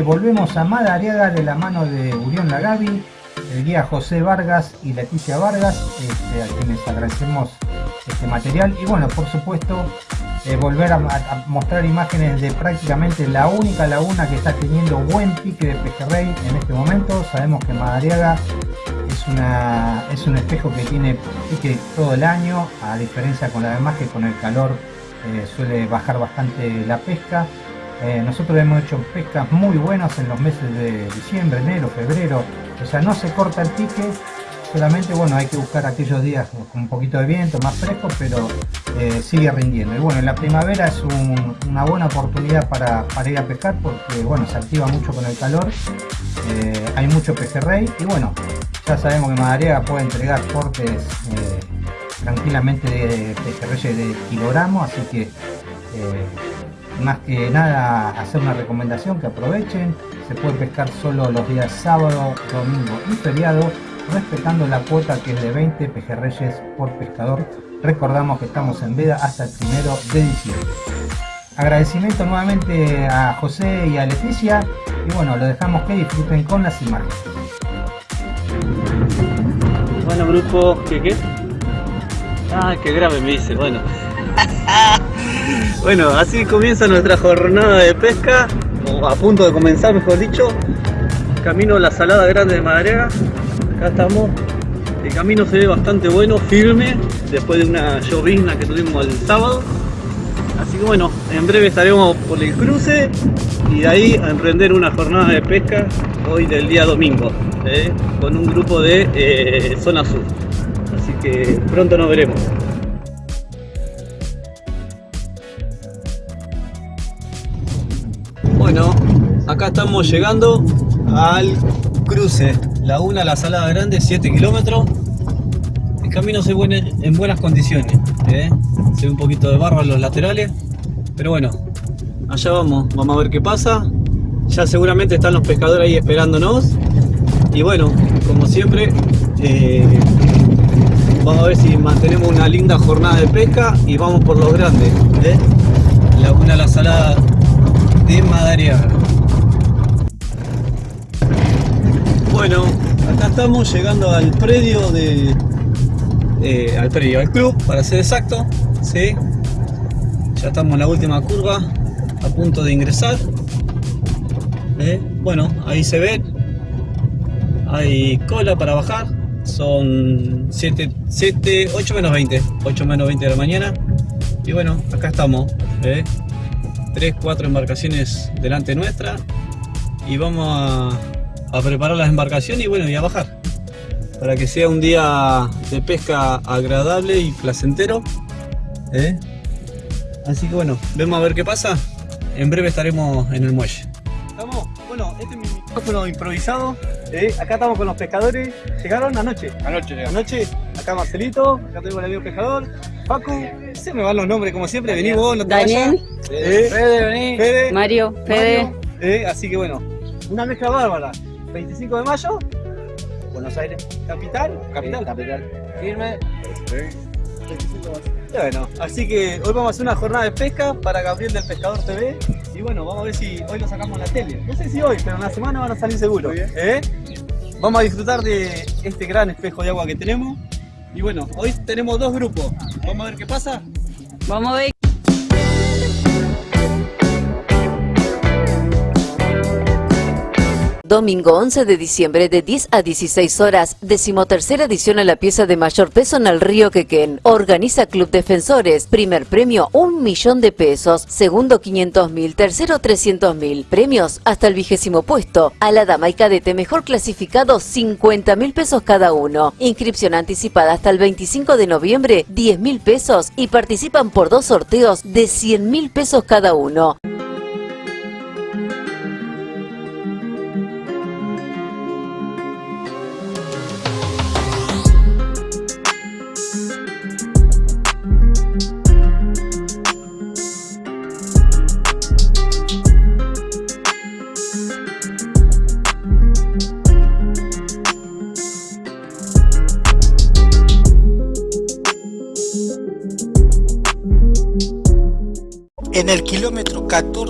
Volvemos a Madariaga de la mano de Urión Lagavi, el guía José Vargas y Leticia Vargas, este, a quienes agradecemos este material. Y bueno, por supuesto, eh, volver a, mostrar imágenes de prácticamente la única laguna que está teniendo buen pique de pejerrey en este momento. Sabemos que Madariaga es, una, es un espejo que tiene pique todo el año, a diferencia con la demás que con el calor eh, suele bajar bastante la pesca. Eh, nosotros hemos hecho pescas muy buenas en los meses de diciembre, enero, febrero, o sea, no se corta el pique, solamente bueno, hay que buscar aquellos días con un poquito de viento, más fresco, pero eh, sigue rindiendo. Y bueno, en la primavera es una buena oportunidad para, ir a pescar porque bueno, se activa mucho con el calor, hay mucho pejerrey y bueno, ya sabemos que Madariaga puede entregar cortes tranquilamente de pejerreyes de kilogramos, así que eh, más que nada hacer una recomendación que aprovechen, se puede pescar solo los días sábado, domingo y feriado, respetando la cuota que es de 20 pejerreyes por pescador. Recordamos que estamos en veda hasta el primero de diciembre. Agradecimiento nuevamente a José y a Leticia y bueno, lo dejamos que disfruten con las imágenes. Bueno grupo, ¿qué qué? Ah, qué grave me dice, bueno. bueno, así comienza nuestra jornada de pesca, o a punto de comenzar mejor dicho. Camino a la salada grande de Madariaga. Acá estamos. El camino se ve bastante bueno, firme, después de una llovizna que tuvimos el sábado. Así que bueno, en breve estaremos por el cruce y de ahí a emprender una jornada de pesca hoy del día domingo, ¿eh? con un grupo de eh, zona sur así que pronto nos veremos. Bueno, acá estamos llegando al cruce, Laguna La Salada Grande, 7 kilómetros. El camino se ve en buenas condiciones, ¿eh? se ve un poquito de barro en los laterales, pero bueno, allá vamos, vamos a ver qué pasa. Ya seguramente están los pescadores ahí esperándonos. Y bueno, como siempre, eh, Vamos a ver si mantenemos una linda jornada de pesca y vamos por los grandes. ¿eh? Laguna La Salada de Madariaga. Bueno, acá estamos llegando al predio de... Eh, al predio, al club, para ser exacto. ¿sí? Ya estamos en la última curva, a punto de ingresar. ¿eh? Bueno, ahí se ve. Hay cola para bajar son 7, 7, 8 menos 20, 8 menos 20 de la mañana. Y bueno, acá estamos, ¿eh? 3, 4 embarcaciones delante nuestra. Y vamos a, a, preparar las embarcaciones y bueno, y a bajar. Para que sea un día de pesca agradable y placentero. ¿eh? Así que bueno, vemos a ver qué pasa. En breve estaremos en el muelle. Estamos, bueno, este es mi micrófono improvisado acá estamos con los pescadores. ¿Llegaron anoche? Anoche Anoche, acá Marcelito, acá tengo el amigo pescador. Facu, se me van los nombres como siempre, vení vos, no te Daniel. Fede, vení. Fede. Mario, Fede. así que bueno, una mezcla bárbara. 25 de mayo, Buenos Aires, capital, capital. capital. Firme. Bueno, así que hoy vamos a hacer una jornada de pesca para Gabriel del Pescador TV. Y bueno, vamos a ver si hoy lo sacamos en la tele. No sé si hoy, pero en la semana van a salir seguro. ¿eh? Vamos a disfrutar de este gran espejo de agua que tenemos. Y bueno, hoy tenemos dos grupos. Vamos a ver qué pasa. Vamos a ver. Domingo 11 de diciembre de 10 a 16 horas, decimotercera edición a la pieza de mayor peso en el río Quequén. Organiza Club Defensores. Primer premio, un millón de pesos. Segundo, 500 mil. Tercero, 300 mil. Premios hasta el vigésimo puesto. A la dama y cadete mejor clasificado, 50 mil pesos cada uno. Inscripción anticipada hasta el 25 de noviembre, 10 mil pesos. Y participan por dos sorteos de 100 mil pesos cada uno.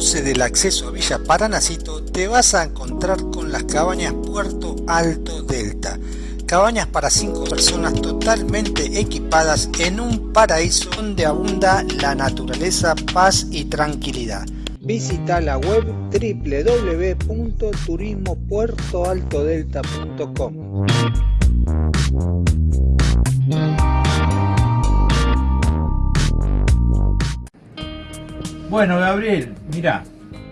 14 del acceso a Villa Paranacito te vas a encontrar con las cabañas Puerto Alto Delta. Cabañas para 5 personas totalmente equipadas en un paraíso donde abunda la naturaleza, paz y tranquilidad. Visita la web www.turismopuertoaltodelta.com. Bueno, Gabriel, mira,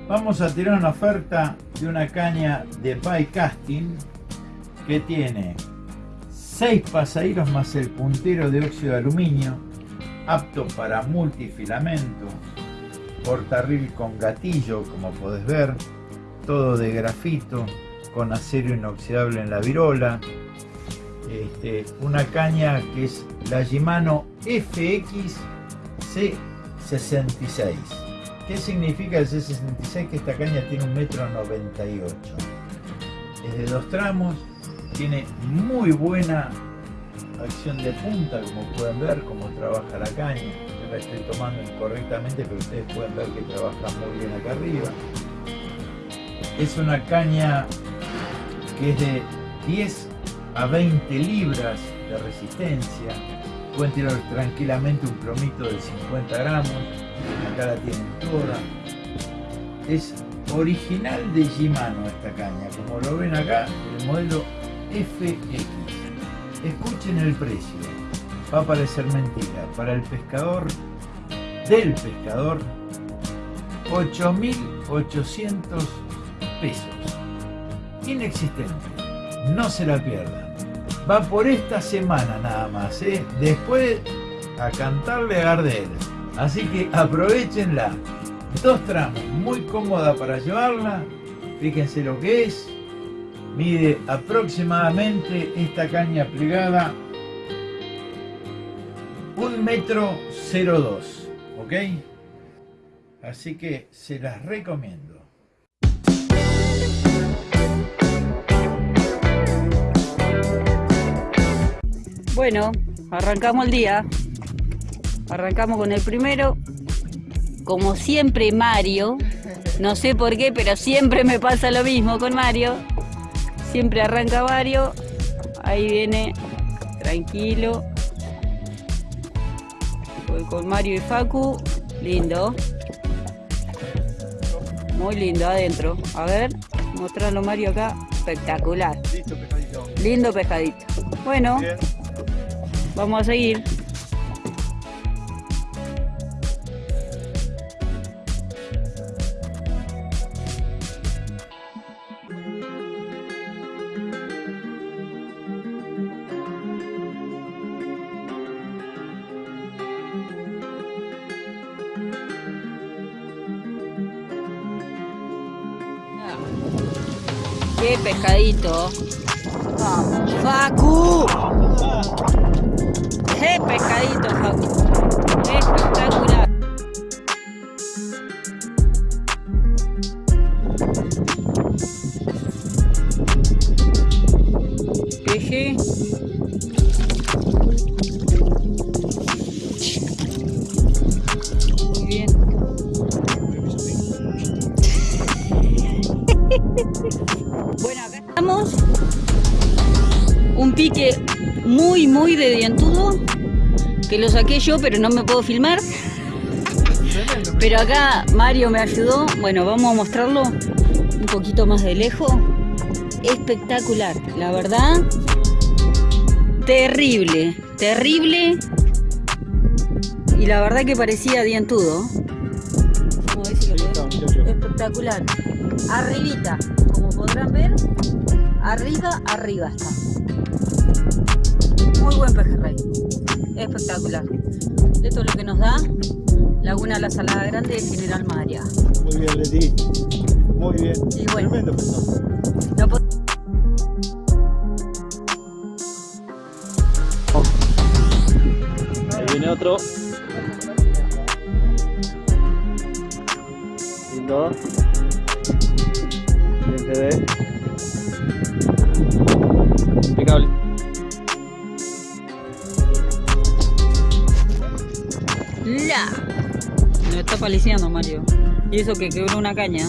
vamos a tirar una oferta de una caña de bike casting que tiene 6 pasaderos más el puntero de óxido de aluminio, apto para multifilamento, portarril con gatillo, como podés ver, todo de grafito, con acero inoxidable en la virola, este, una caña que es la Shimano FX C66. ¿Qué significa el C66? Que esta caña tiene un metro 98. Es de dos tramos, tiene muy buena acción de punta, como pueden ver, cómo trabaja la caña. Yo la estoy tomando incorrectamente, pero ustedes pueden ver que trabaja muy bien acá arriba. Es una caña que es de 10 a 20 libras de resistencia. Pueden tirar tranquilamente un plomito de 50 gramos acá la tienen toda. Es original de Shimano esta caña, como lo ven acá, el modelo FX. Escuchen el precio, va a parecer mentira, para el pescador, del pescador, 8.800 pesos. Inexistente, no se la pierdan. Va por esta semana nada más, ¿eh? después a cantarle a Gardel. Así que aprovechenla. Dos tramos, muy cómoda para llevarla. Fíjense lo que es. Mide aproximadamente esta caña plegada un metro 02, ¿ok? Así que se las recomiendo. Bueno, arrancamos el día. Arrancamos con el primero. Como siempre Mario, no sé por qué, pero siempre me pasa lo mismo con Mario. Siempre arranca Mario. Ahí viene, tranquilo. Voy con Mario y Facu. Lindo. Muy lindo adentro. A ver, mostrarlo Mario acá. Espectacular. Listo, pescadito. Lindo pescadito. Bueno, Bien. vamos a seguir. Pescadito. Facu. Qué pescadito, Facu. Saqué yo, pero no me puedo filmar. Pero acá Mario me ayudó. Bueno, vamos a mostrarlo un poquito más de lejos. Espectacular, la verdad. Terrible, terrible. Y la verdad que parecía dientudo. Espectacular. Arribita, como podrán ver, arriba, arriba está. Muy buen pejerrey. Espectacular. Esto es lo que nos da Laguna La Salada Grande de General María. Muy bien, Leti. Muy bien. Y bueno. Tremendo. Lo po- Ahí viene otro. Lindo. Bien se ve. Impecable. Está paliciando Mario. Y eso que quebró una caña.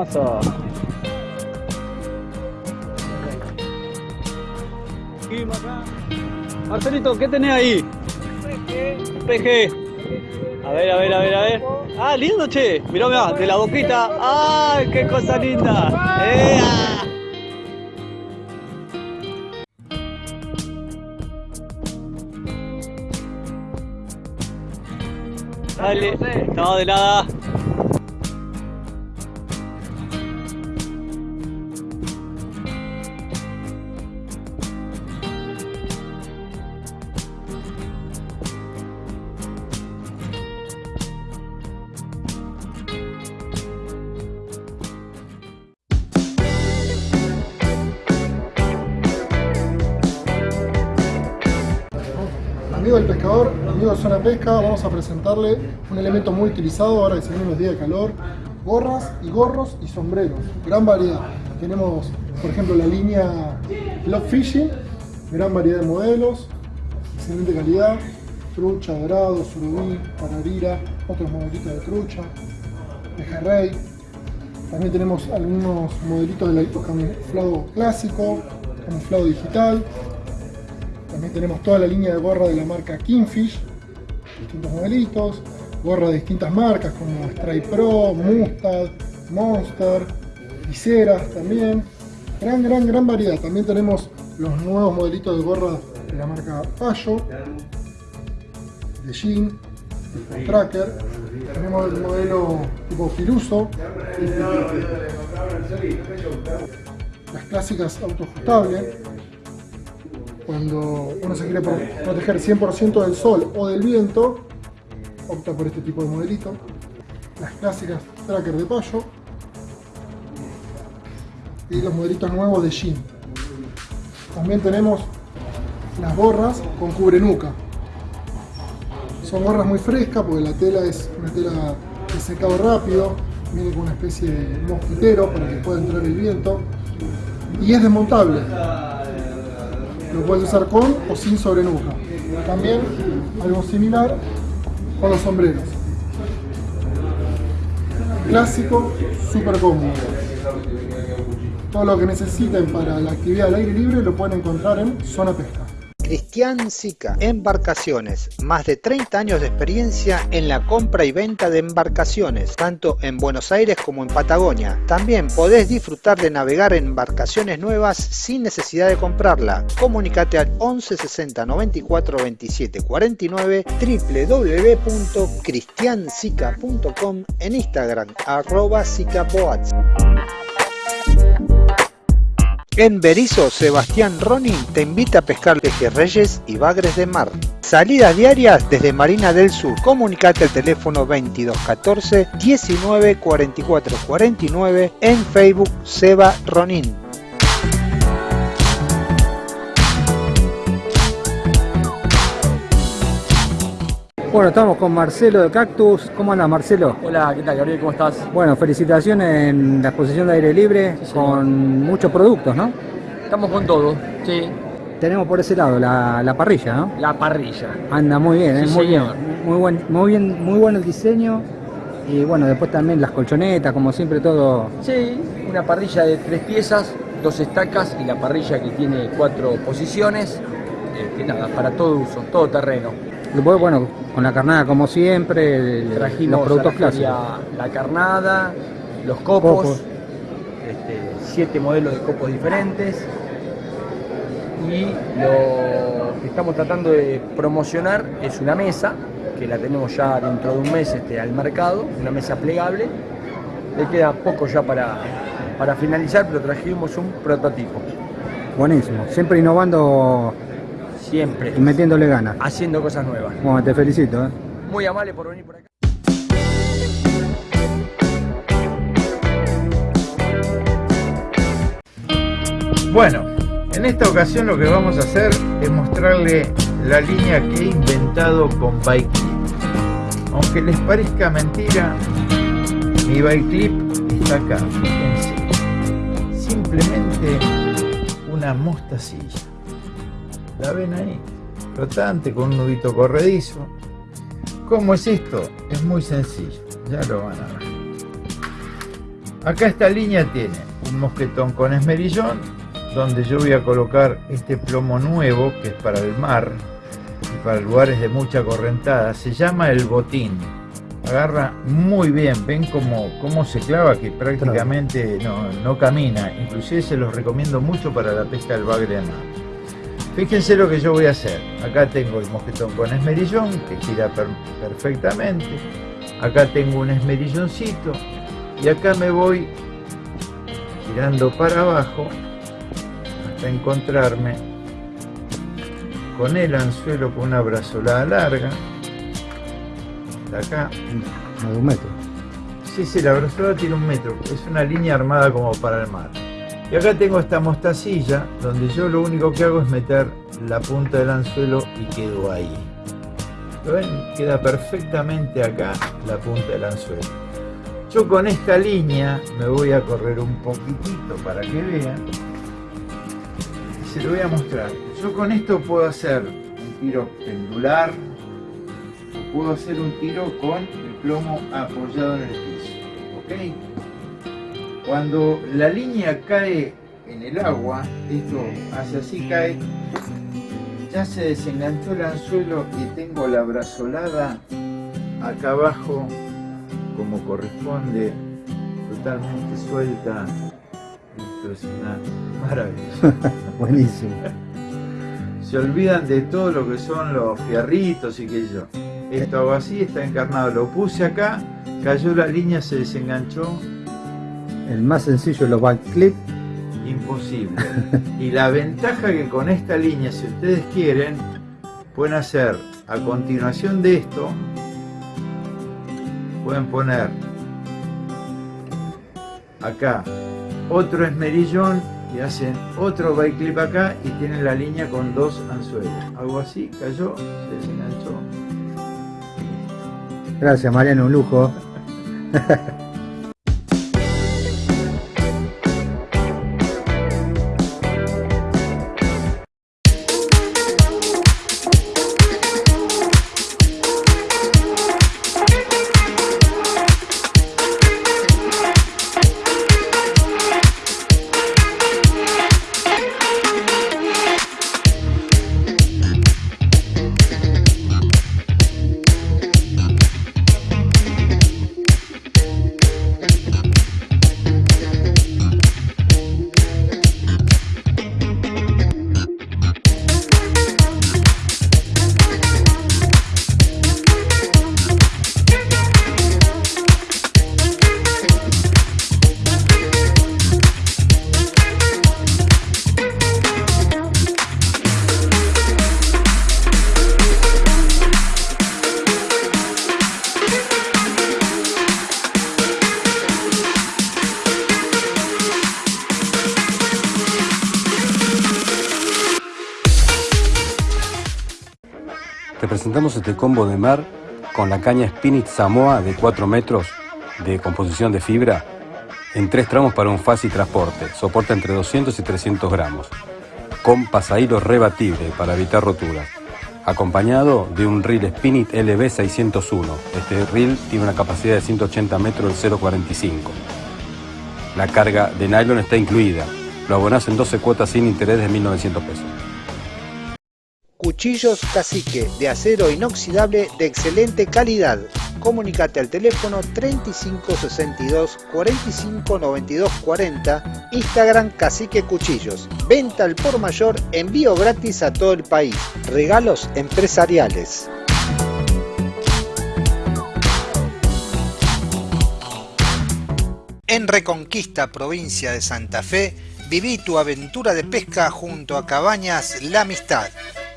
Hermoso. Acá. Marcelito, ¿qué tenés ahí? Peje. A ver, a ver, a ver, a ver. Ah, lindo, che. Mirá, mirá, de la boquita. ¡Ay, qué cosa linda! ¡Ea! Dale. No, de nada. Pesca, vamos a presentarle un elemento muy utilizado ahora que se vienen los días de calor, gorras y gorros y sombreros, gran variedad. Tenemos, por ejemplo, la línea Love Fishing, gran variedad de modelos, excelente calidad, trucha, dorado, surubí, pararira, otros modelitos de trucha, pejerrey. También tenemos algunos modelitos de camuflado clásico, camuflado digital, también tenemos toda la línea de gorra de la marca Kingfish, distintos modelitos, gorra de distintas marcas como Strike Pro, Mustad, Monster, viseras también. Gran, gran, gran variedad. También tenemos los nuevos modelitos de gorra de la marca Payo, de Jean, Tracker. Tenemos el modelo tipo Firuso, las clásicas autoajustables cuando uno se quiere proteger 100% del sol o del viento, opta por este tipo de modelito. Las clásicas tracker de payo y los modelitos nuevos de jean. También tenemos las gorras con cubre nuca. Son gorras muy frescas porque la tela es una tela de secado rápido, viene con una especie de mosquitero para que pueda entrar el viento y es desmontable. Lo puedes usar con o sin sobrenuca. También algo similar con los sombreros. Clásico, súper cómodo. Todo lo que necesiten para la actividad al aire libre lo pueden encontrar en Zona Pesca. Cristian Sica, Embarcaciones, más de 30 años de experiencia en la compra y venta de embarcaciones, tanto en Buenos Aires como en Patagonia. También podés disfrutar de navegar en embarcaciones nuevas sin necesidad de comprarla. Comunicate al 11 60 94 27 49 www.cristiansica.com en Instagram arroba sicapoats. En Berizo, Sebastián Ronin te invita a pescar pejerreyes y bagres de mar. Salidas diarias desde Marina del Sur. Comunicate al teléfono 2214 19 44 49 en Facebook Seba Ronin. Bueno, estamos con Marcelo de Cactus. ¿Cómo anda Marcelo? Hola, ¿qué tal Gabriel? ¿Cómo estás? Bueno, felicitaciones en la exposición de aire libre Sí, con muchos productos, ¿no? Estamos con todo, sí. Tenemos por ese lado la, la parrilla, ¿no? La parrilla. Anda muy bien, ¿eh? Sí, muy bien, muy buen, muy bien, muy bueno el diseño y bueno, después también las colchonetas, como siempre todo. Sí, una parrilla de tres piezas, dos estacas y la parrilla que tiene cuatro posiciones. eh, que nada, para todo uso, todo terreno. Bueno, con la carnada como siempre, Trajimos los productos clásicos. la carnada, los copos, Copos. este, siete modelos de copos diferentes. Y lo que estamos tratando de promocionar es una mesa, que la tenemos ya dentro de un mes este, al mercado, una mesa plegable. Le queda poco ya para, para finalizar, pero trajimos un prototipo. Buenísimo, siempre innovando Siempre y metiéndole ganas. haciendo cosas nuevas. Bueno, te felicito. ¿eh? Muy amable por venir por acá. Bueno, en esta ocasión lo que vamos a hacer es mostrarle la línea que he inventado con Bike Clip. Aunque les parezca mentira, mi Bike Clip está acá, fíjense. Simplemente una mostacilla. ¿La ven ahí? Flotante con un nudito corredizo. ¿Cómo es esto? Es muy sencillo, ya lo van a ver. Acá esta línea tiene un mosquetón con esmerillón, donde yo voy a colocar este plomo nuevo, que es para el mar y para lugares de mucha correntada. Se llama el botín. Agarra muy bien, ven cómo, cómo se clava, que prácticamente no, no camina. Inclusive se los recomiendo mucho para la pesca del bagre de mar. Fíjense lo que yo voy a hacer. Acá tengo el mosquetón con esmerillón, que gira per- perfectamente. Acá tengo un esmerilloncito. Y acá me voy tirando para abajo hasta encontrarme con el anzuelo con una brazolada larga. De acá. A un metro. Sí, sí, la brazolada tiene un metro. Es una línea armada como para el mar. Y acá tengo esta mostacilla donde yo lo único que hago es meter la punta del anzuelo y quedo ahí. ¿Lo ven? Queda perfectamente acá la punta del anzuelo. Yo con esta línea me voy a correr un poquitito para que vean. Y se lo voy a mostrar. Yo con esto puedo hacer un tiro pendular o puedo hacer un tiro con el plomo apoyado en el piso. ¿Ok? Cuando la línea cae en el agua, esto hace así, cae, ya se desenganchó el anzuelo y tengo la brazolada acá abajo como corresponde, totalmente suelta. Esto es una maravilla. Buenísimo. Se olvidan de todo lo que son los fierritos y que yo. Esto hago así, está encarnado. Lo puse acá, cayó la línea, se desenganchó. El más sencillo de los backclip. Imposible. Y la ventaja que con esta línea, si ustedes quieren, pueden hacer a continuación de esto, pueden poner acá otro esmerillón y hacen otro bike clip acá y tienen la línea con dos anzuelos. Algo así, cayó, se desenganchó. Gracias Mariano, un lujo. combo de mar con la caña Spinit Samoa de 4 metros de composición de fibra en tres tramos para un fácil transporte. Soporta entre 200 y 300 gramos. Con pasahilo rebatible para evitar roturas. Acompañado de un reel Spinit LB 601. Este reel tiene una capacidad de 180 metros del 0.45. La carga de nylon está incluida. Lo abonás en 12 cuotas sin interés de 1.900 pesos. Cuchillos Cacique de acero inoxidable de excelente calidad. Comunicate al teléfono 3562 45 92 40, Instagram Cacique Cuchillos. Venta al por mayor, envío gratis a todo el país. Regalos empresariales. En Reconquista, provincia de Santa Fe, viví tu aventura de pesca junto a Cabañas La Amistad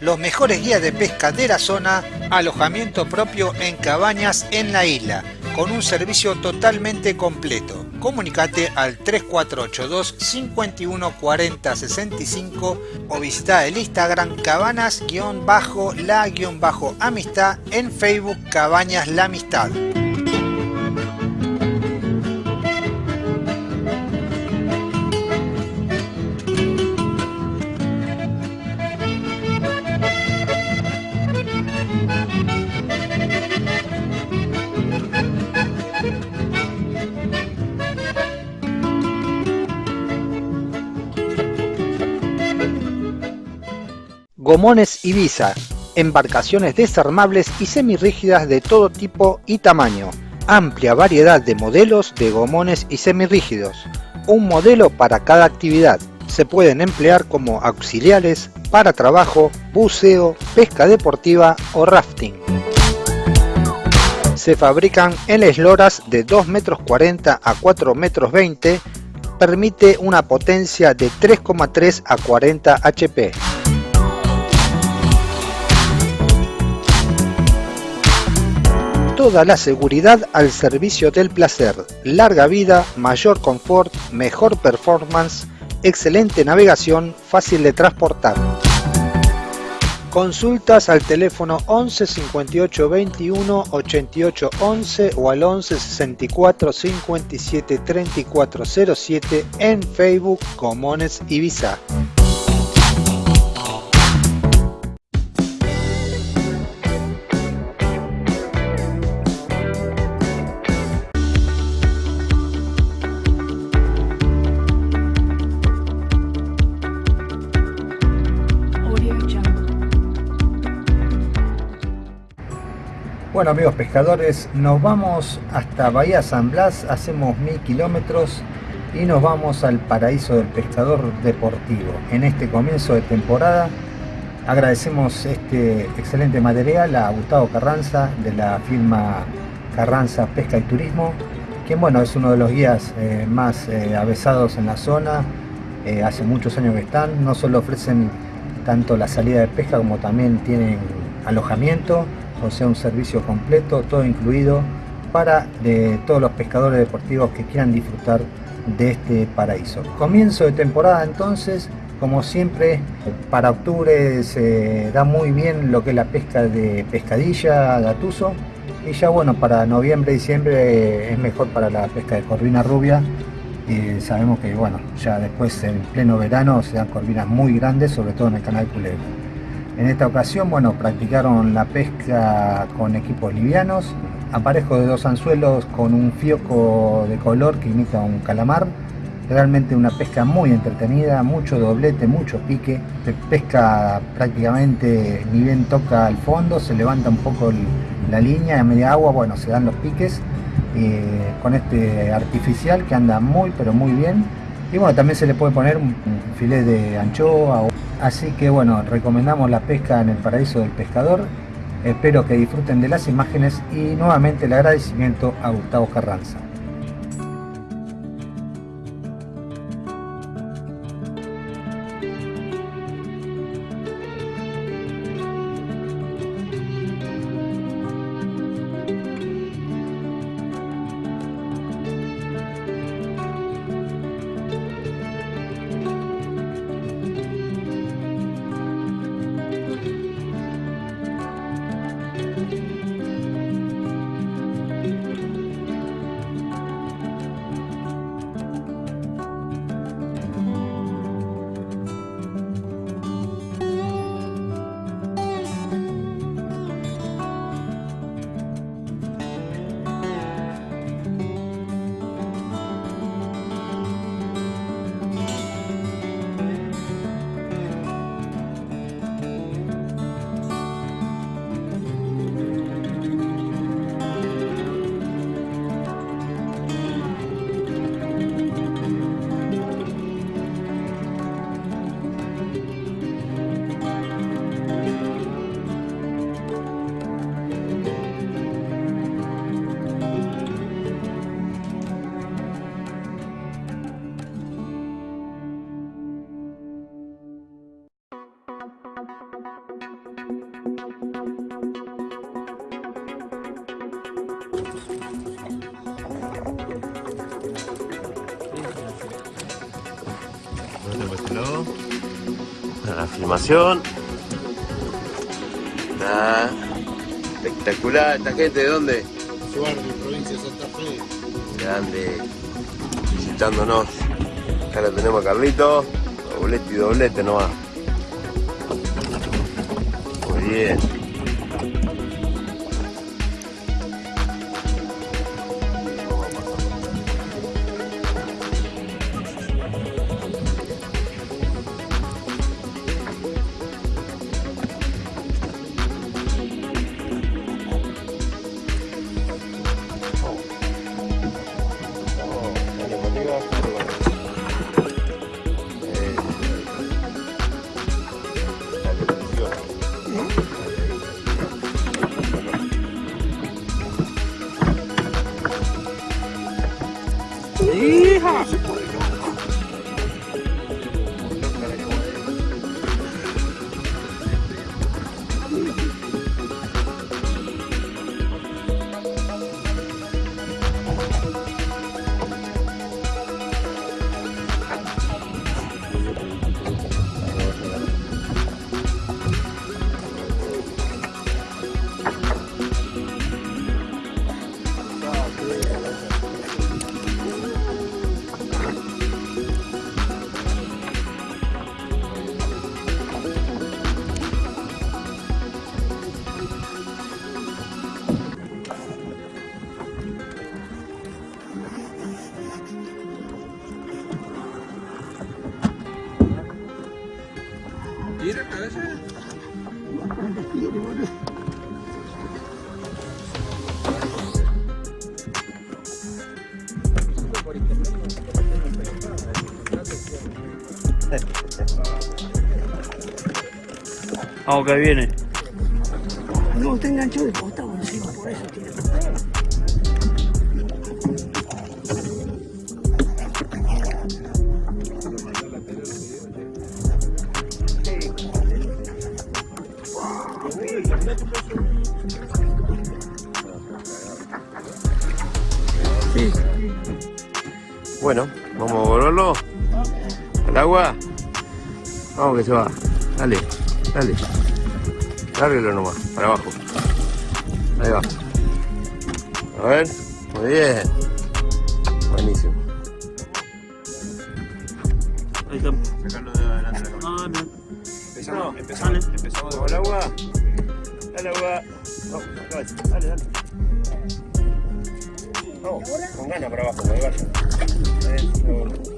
los mejores guías de pesca de la zona, alojamiento propio en cabañas en la isla, con un servicio totalmente completo. Comunicate al 3482 51 40 65 o visita el Instagram cabanas-la-amistad en Facebook Cabañas La Amistad. Gomones Ibiza, embarcaciones desarmables y semirrígidas de todo tipo y tamaño. Amplia variedad de modelos de gomones y semirrígidos. Un modelo para cada actividad. Se pueden emplear como auxiliares para trabajo, buceo, pesca deportiva o rafting. Se fabrican en esloras de 2 metros 40 a 4 metros 20. Permite una potencia de 3,3 a 40 HP. Toda la seguridad al servicio del placer, larga vida, mayor confort, mejor performance, excelente navegación, fácil de transportar. Consultas al teléfono 11 58 21 88 11 o al 11 64 57 34 07 en Facebook Comones Ibiza. Bueno amigos pescadores, nos vamos hasta Bahía San Blas, hacemos mil kilómetros y nos vamos al paraíso del pescador deportivo. En este comienzo de temporada agradecemos este excelente material a Gustavo Carranza de la firma Carranza Pesca y Turismo, quien bueno es uno de los guías eh, más eh, avesados en la zona, eh, hace muchos años que están, no solo ofrecen tanto la salida de pesca como también tienen alojamiento o sea un servicio completo, todo incluido para de todos los pescadores deportivos que quieran disfrutar de este paraíso. Comienzo de temporada entonces, como siempre, para octubre se da muy bien lo que es la pesca de pescadilla, gatuso, y ya bueno, para noviembre, diciembre es mejor para la pesca de corvina rubia, y sabemos que bueno, ya después en pleno verano se dan corvinas muy grandes, sobre todo en el canal Culebra. En esta ocasión, bueno, practicaron la pesca con equipos livianos, aparejo de dos anzuelos con un fioco de color que imita un calamar. Realmente una pesca muy entretenida, mucho doblete, mucho pique. Se pesca prácticamente ni bien toca al fondo, se levanta un poco la línea a media agua, bueno, se dan los piques eh, con este artificial que anda muy pero muy bien. Y bueno, también se le puede poner un, un filet de anchoa Así que bueno, recomendamos la pesca en el paraíso del pescador. Espero que disfruten de las imágenes y nuevamente el agradecimiento a Gustavo Carranza. La filmación. Está espectacular. ¿Esta gente de dónde? Suárez, provincia de Santa Fe. Grande. Visitándonos. Acá lo tenemos a Carlito. Doblete y doblete nomás. Muy bien. Vamos que viene. No, está enganchado de costado encima, por eso tiene. Bueno, vamos a volverlo al agua. Vamos que se va. Dale, dale. Lárguelo nomás, para abajo. Ahí va. A ver, muy bien. Buenísimo. Ahí está. Sacarlo de adelante de la Ah, mira. Empezamos, empezamos, empezamos con el agua. Dale agua. Vamos, dale, dale, dale. Vamos, con ganas para abajo, que vaya. Eh,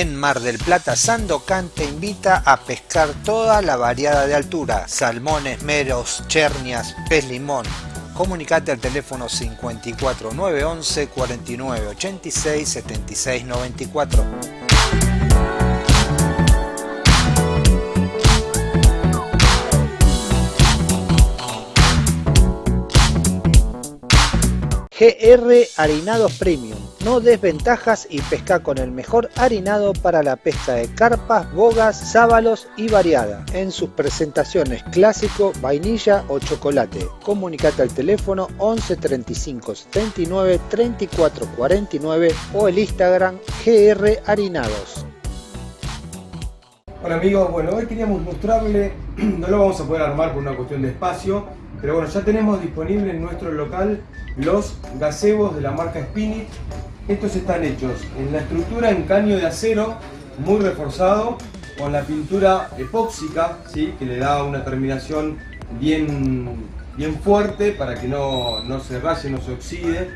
En Mar del Plata, Sandocan te invita a pescar toda la variada de altura, salmones, meros, chernias, pez limón. Comunicate al teléfono 54 911 49 GR Harinados Premium. No desventajas y pesca con el mejor harinado para la pesca de carpas, bogas, sábalos y variada. En sus presentaciones clásico, vainilla o chocolate. Comunicate al teléfono 11 35 79 34 49 o el Instagram GR Harinados. Hola amigos, bueno hoy queríamos mostrarle, no lo vamos a poder armar por una cuestión de espacio, pero bueno, ya tenemos disponible en nuestro local los gazebos de la marca Spinit. Estos están hechos en la estructura en caño de acero, muy reforzado, con la pintura epóxica, ¿sí? que le da una terminación bien, bien fuerte para que no, no se raye, no se oxide.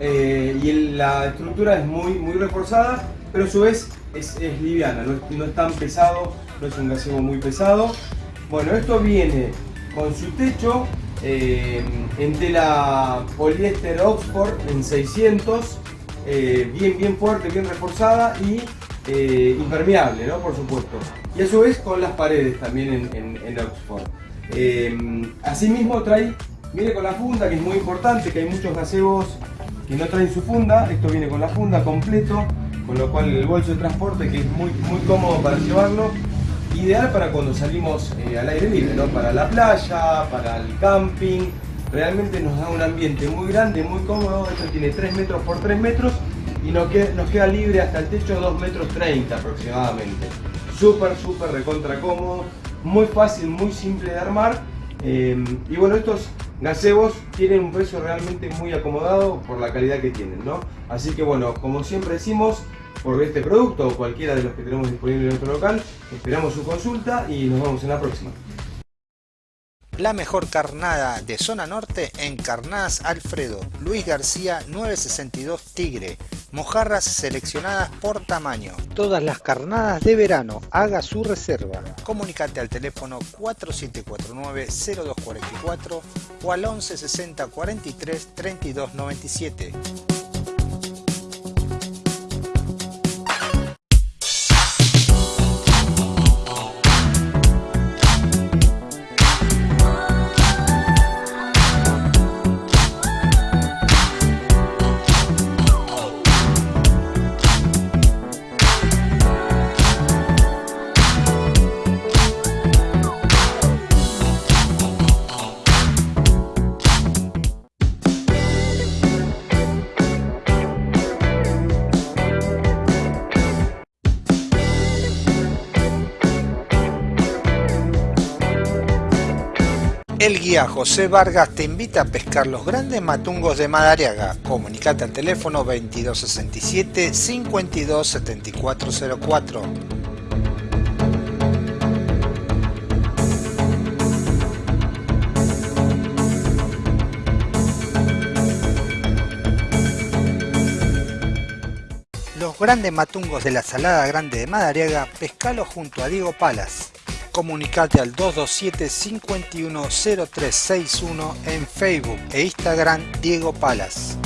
Eh, y la estructura es muy, muy reforzada, pero a su vez es, liviana, no es, no es tan pesado, no es un gazebo muy pesado. Bueno, esto viene con su techo eh, en tela poliéster Oxford en 600, eh, bien, bien fuerte, bien reforzada y eh, impermeable, ¿no? por supuesto. Y a su vez con las paredes también en, Oxford. asimismo trae, viene con la funda que es muy importante, que hay muchos gazebos que no traen su funda, esto viene con la funda completo, con lo cual el bolso de transporte que es muy, muy cómodo para llevarlo ideal para cuando salimos eh, al aire libre, ¿no? para la playa, para el camping. Realmente nos da un ambiente muy grande, muy cómodo. Esto tiene 3 metros por 3 metros y nos queda, nos queda libre hasta el techo 2 metros 30 aproximadamente. Súper, súper recontra cómodo, muy fácil, muy simple de armar. Eh, y bueno, estos gazebos tienen un precio realmente muy acomodado por la calidad que tienen, ¿no? Así que bueno, como siempre decimos, por este producto o cualquiera de los que tenemos disponible en nuestro local. Esperamos su consulta y nos vemos en la próxima. La mejor carnada de zona norte en Carnadas Alfredo, Luis García 962 Tigre, mojarras seleccionadas por tamaño. Todas las carnadas de verano, haga su reserva. Comunicate al teléfono 4749-0244 o al 1160 43 32 97. José Vargas te invita a pescar los grandes matungos de Madariaga. Comunicate al teléfono 2267 527404. Los grandes matungos de la Salada Grande de Madariaga, pescalo junto a Diego Palas comunicate al 227 510361 en Facebook e Instagram Diego Palas.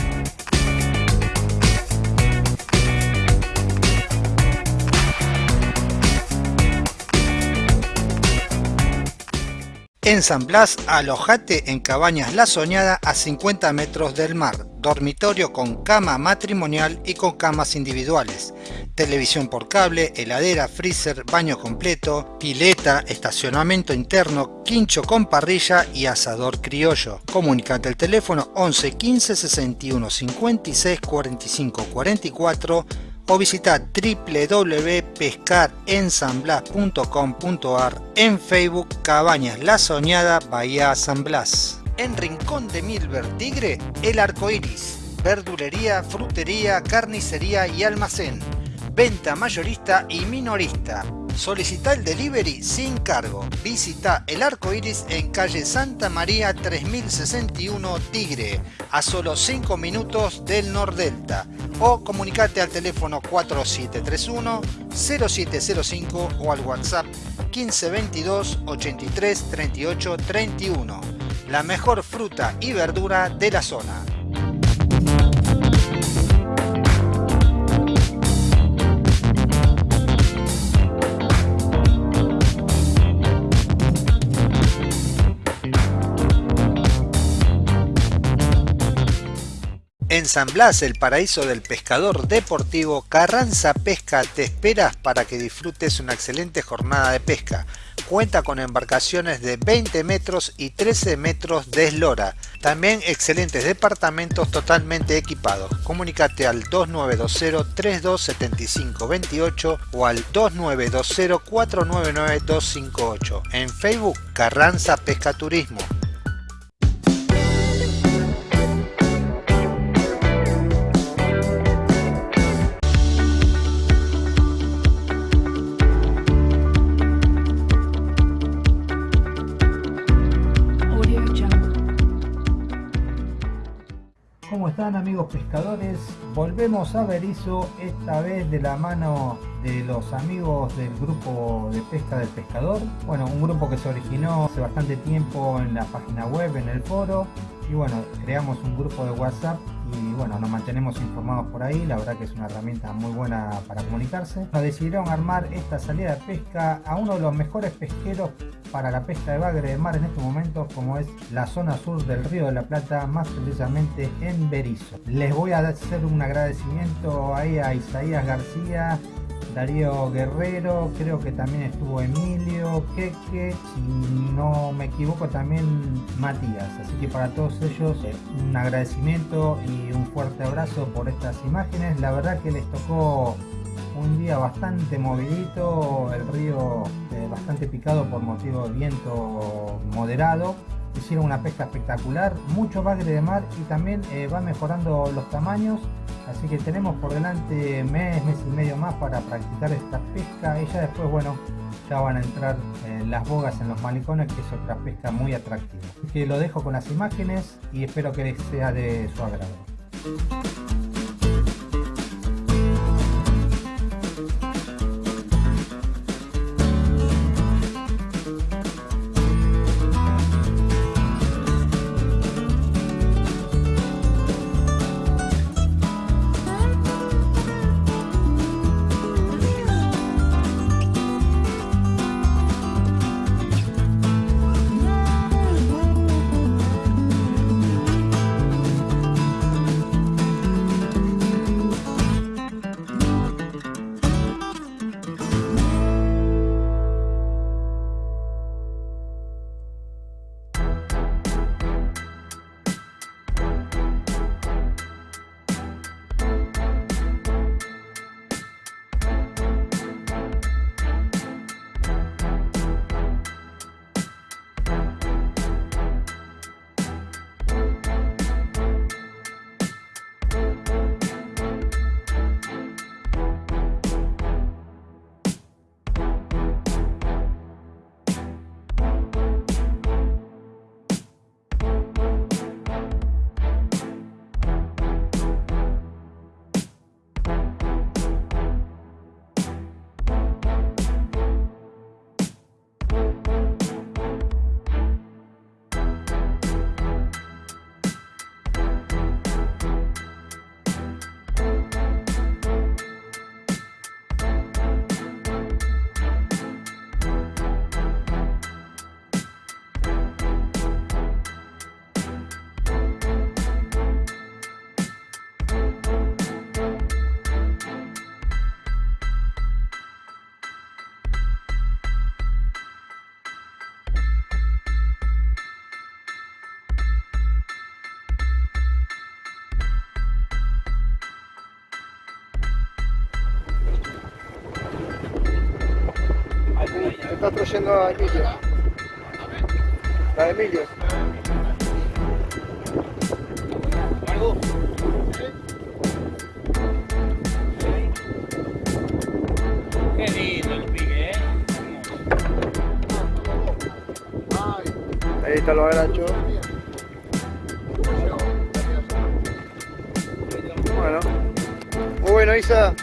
En San Blas, alojate en Cabañas La Soñada a 50 metros del mar, dormitorio con cama matrimonial y con camas individuales, televisión por cable, heladera, freezer, baño completo, pileta, estacionamiento interno, quincho con parrilla y asador criollo. Comunicate al teléfono 11 15 61 56 45 44 o visita www.pescarensanblas.com.ar en Facebook Cabañas La Soñada Bahía San Blas. En Rincón de Milver Tigre, El Arco Iris, verdulería, frutería, carnicería y almacén, venta mayorista y minorista. Solicita el delivery sin cargo. Visita el arco iris en calle Santa María 3061 Tigre, a solo 5 minutos del Nordelta. O comunicate al teléfono 4731-0705 o al WhatsApp 1522 83 38 31. La mejor fruta y verdura de la zona. En San Blas, el paraíso del pescador deportivo, Carranza Pesca te esperas para que disfrutes una excelente jornada de pesca. Cuenta con embarcaciones de 20 metros y 13 metros de eslora. También excelentes departamentos totalmente equipados. Comunícate al 2920-327528 o al 2920-499-258. En Facebook, Carranza Pesca Turismo. Están amigos pescadores? Volvemos a Berizo, esta vez de la mano de los amigos del grupo de pesca del pescador. Bueno, un grupo que se originó hace bastante tiempo en la página web, en el foro. Y bueno, creamos un grupo de WhatsApp y bueno, nos mantenemos informados por ahí. La verdad que es una herramienta muy buena para comunicarse. Nos decidieron armar esta salida de pesca a uno de los mejores pesqueros para la pesca de bagre de mar en estos momentos, como es la zona sur del Río de la Plata, más precisamente en Berizo. Les voy a hacer un agradecimiento ahí a Isaías García, Darío Guerrero, creo que también estuvo Emilio, Queque, si no me equivoco también Matías. Así que para todos ellos un agradecimiento y un fuerte abrazo por estas imágenes. La verdad que les tocó un día bastante movidito, el río eh, bastante picado por motivo de viento moderado. Hicieron una pesca espectacular, mucho bagre de mar y también eh, va mejorando los tamaños. Así que tenemos por delante mes, mes y medio más para practicar esta pesca. Y ya después, bueno, ya van a entrar eh, las bogas en los malicones, que es otra pesca muy atractiva. Así que lo dejo con las imágenes y espero que les sea de su agrado. Está trayendo a Emilio. La de Emilio. Qué lindo el pique, ¿eh? Ahí está lo agrancho. Bueno. Muy bueno, Isa.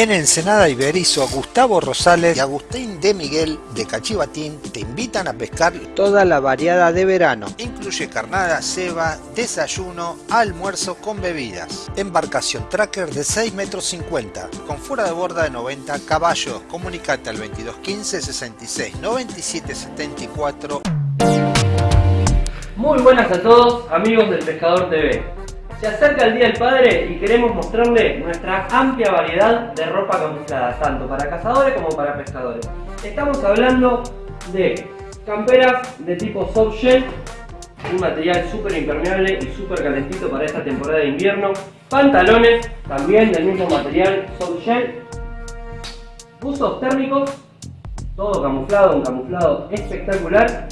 En Ensenada Iberizo, Gustavo Rosales y Agustín de Miguel de Cachivatín te invitan a pescar toda la variada de verano. Incluye carnada, ceba, desayuno, almuerzo con bebidas. Embarcación tracker de 6 metros 50, con fuera de borda de 90 caballos. Comunicate al 2215 66 97 74. Muy buenas a todos, amigos del Pescador TV. Se acerca el Día del Padre y queremos mostrarle nuestra amplia variedad de ropa camuflada, tanto para cazadores como para pescadores. Estamos hablando de camperas de tipo soft shell, un material súper impermeable y súper calentito para esta temporada de invierno. Pantalones, también del mismo material, soft shell. Buzos térmicos, todo camuflado, un camuflado espectacular.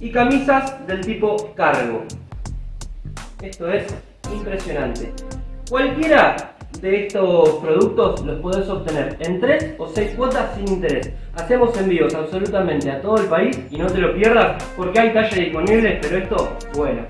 Y camisas del tipo cargo. Esto es impresionante. Cualquiera de estos productos los podés obtener en 3 o 6 cuotas sin interés. Hacemos envíos absolutamente a todo el país y no te lo pierdas porque hay talles disponibles, pero esto, bueno.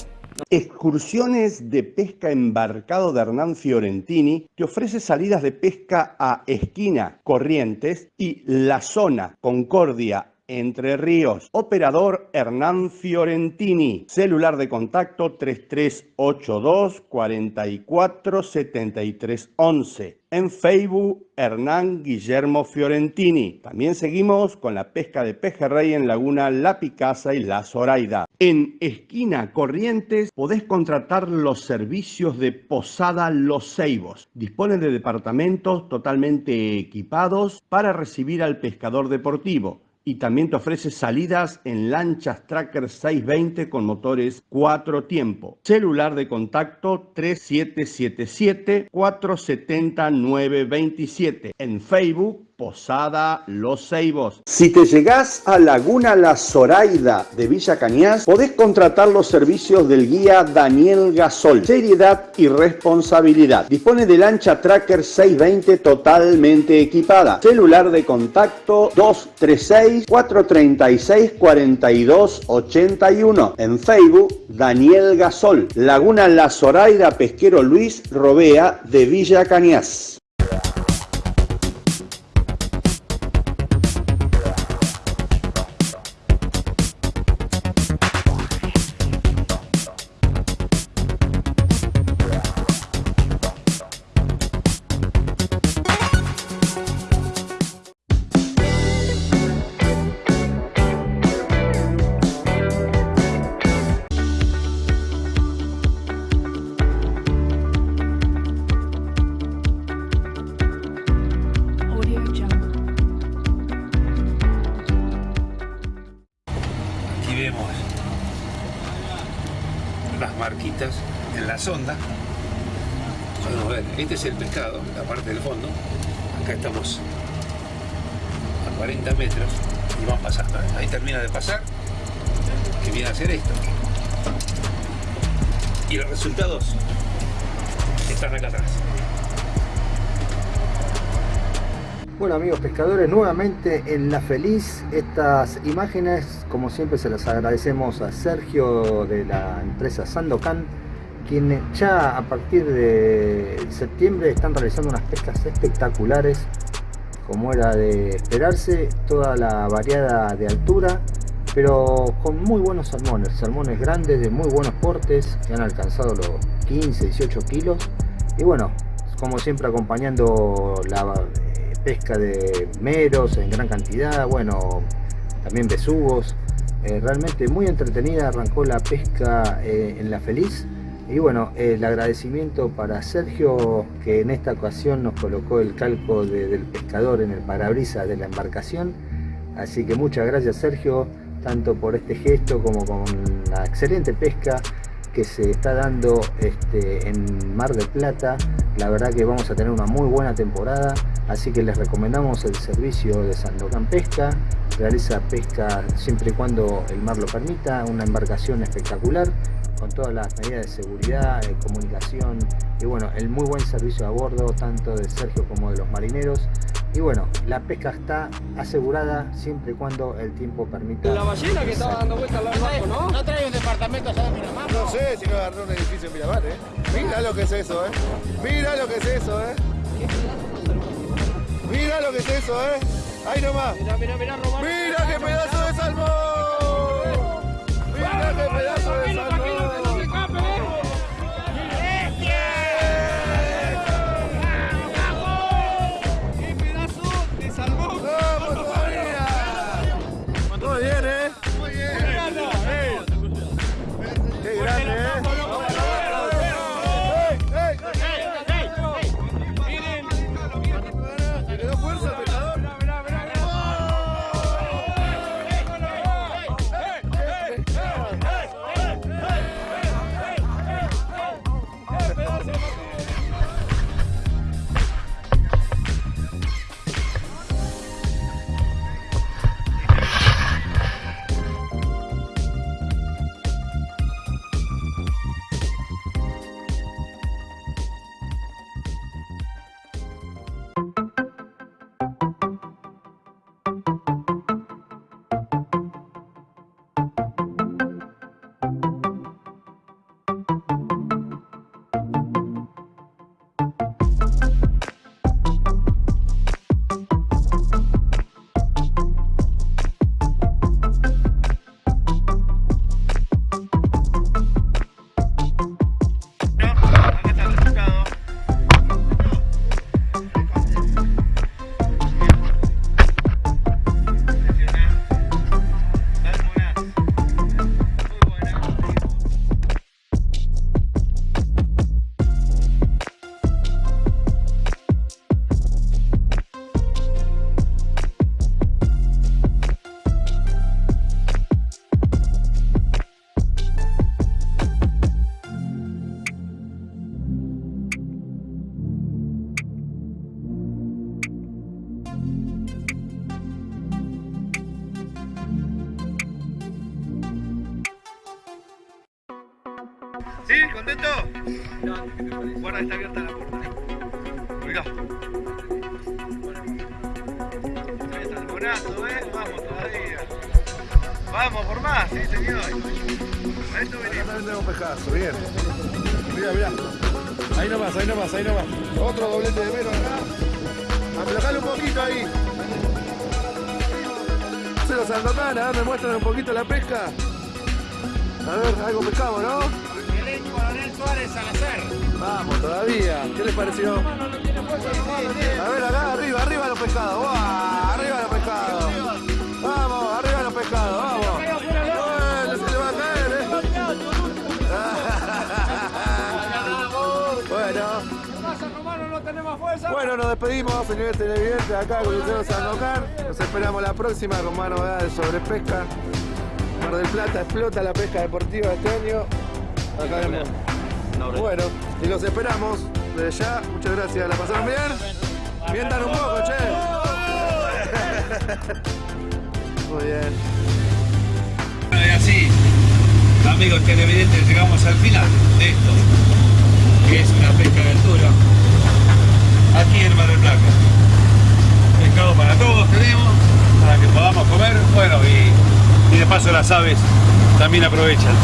Excursiones de pesca embarcado de Hernán Fiorentini que ofrece salidas de pesca a Esquina, Corrientes y La Zona, Concordia, entre Ríos. Operador Hernán Fiorentini. Celular de contacto 3382 44 73 11. En Facebook Hernán Guillermo Fiorentini. También seguimos con la pesca de pejerrey en Laguna La Picasa y La Zoraida. En Esquina Corrientes podés contratar los servicios de Posada Los Ceibos. Disponen de departamentos totalmente equipados para recibir al pescador deportivo y también te ofrece salidas en lanchas Tracker 620 con motores 4 tiempo. Celular de contacto 3777 470 927. En Facebook Posada Los Ceibos. Si te llegás a Laguna La Zoraida de Villa Cañas, podés contratar los servicios del guía Daniel Gasol. Seriedad y responsabilidad. Dispone de lancha Tracker 620 totalmente equipada. Celular de contacto 236 436 4281. En Facebook Daniel Gasol. Laguna La Zoraida Pesquero Luis Robea de Villa Cañas. Nuevamente en La Feliz, estas imágenes como siempre se las agradecemos a Sergio de la empresa Sandocan, quienes ya a partir de septiembre están realizando unas pescas espectaculares, como era de esperarse, toda la variada de altura, pero con muy buenos salmones, salmones grandes de muy buenos portes, que han alcanzado los 15, 18 kilos, y bueno, como siempre acompañando la pesca de meros en gran cantidad, bueno, también besugos. Eh, realmente muy entretenida arrancó la pesca eh, en La Feliz. Y bueno, el agradecimiento para Sergio que en esta ocasión nos colocó el calco de, del pescador en el parabrisas de la embarcación. Así que muchas gracias Sergio, tanto por este gesto como con la excelente pesca que se está dando este, en Mar del Plata. La verdad que vamos a tener una muy buena temporada, así que les recomendamos el servicio de Sandocan Pesca. Realiza pesca siempre y cuando el mar lo permita, una embarcación espectacular con todas las medidas de seguridad, de comunicación y bueno, el muy buen servicio a bordo tanto de Sergio como de los marineros y bueno, la pesca está asegurada siempre y cuando el tiempo permita. La ballena que estaba dando vueltas al barco, ¿no? ¿No trae un departamento allá de Miramar? No sé si no agarró un edificio en Miramar, ¿eh? Mira lo que es eso, ¿eh? Mira lo que es eso, ¿eh? Mira lo que es eso, ¿eh? Ahí nomás. Mira, mira, mira, Román. Mira qué pedazo de salmón. Los Santotana, a me muestran un poquito la pesca. A ver, algo pescamos, ¿no? Coronel Suárez Salazar. Vamos, todavía. ¿Qué les pareció? A ver, acá, arriba, arriba los pescados. Arriba los pescados. Vamos, arriba los pescados, vamos. Bueno. Nos despedimos, señores televidentes, acá con Lucero Sandokan. Nos esperamos la próxima con más novedades sobre pesca. Mar del Plata explota la pesca deportiva este año. Acá vemos. Bueno, y los esperamos desde ya. Muchas gracias. ¿La pasaron bien? Mientan un poco, che. Muy bien. Bueno, y así, amigos televidentes, llegamos al final de esto, que es una pesca de altura, aquí en Mar del Plata. Pescado para todos tenemos, para que podamos comer, bueno, y de paso las aves también aprovechan.